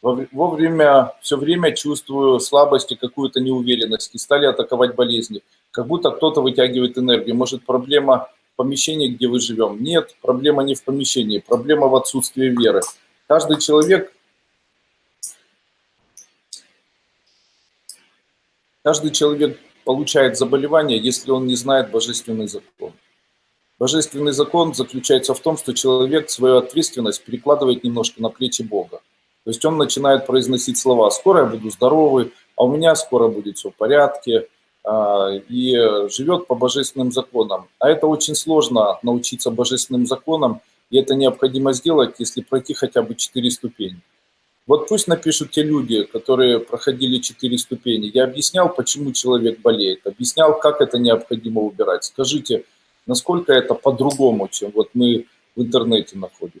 Вовремя, все время чувствую слабость и какую-то неуверенность, и стали атаковать болезни. Как будто кто-то вытягивает энергию. Может, проблема в помещении, где вы живем? Нет, проблема не в помещении, проблема в отсутствии веры. Каждый человек, каждый человек получает заболевание, если он не знает божественный закон. Божественный закон заключается в том, что человек свою ответственность перекладывает немножко на плечи Бога. То есть он начинает произносить слова «скоро я буду здоровый», а у меня скоро будет все в порядке, а, и живет по божественным законам. А это очень сложно научиться божественным законам, и это необходимо сделать, если пройти хотя бы четыре ступени. Вот пусть напишут те люди, которые проходили четыре ступени. Я объяснял, почему человек болеет, объяснял, как это необходимо убирать. Скажите, насколько это по-другому, чем вот мы в интернете находим.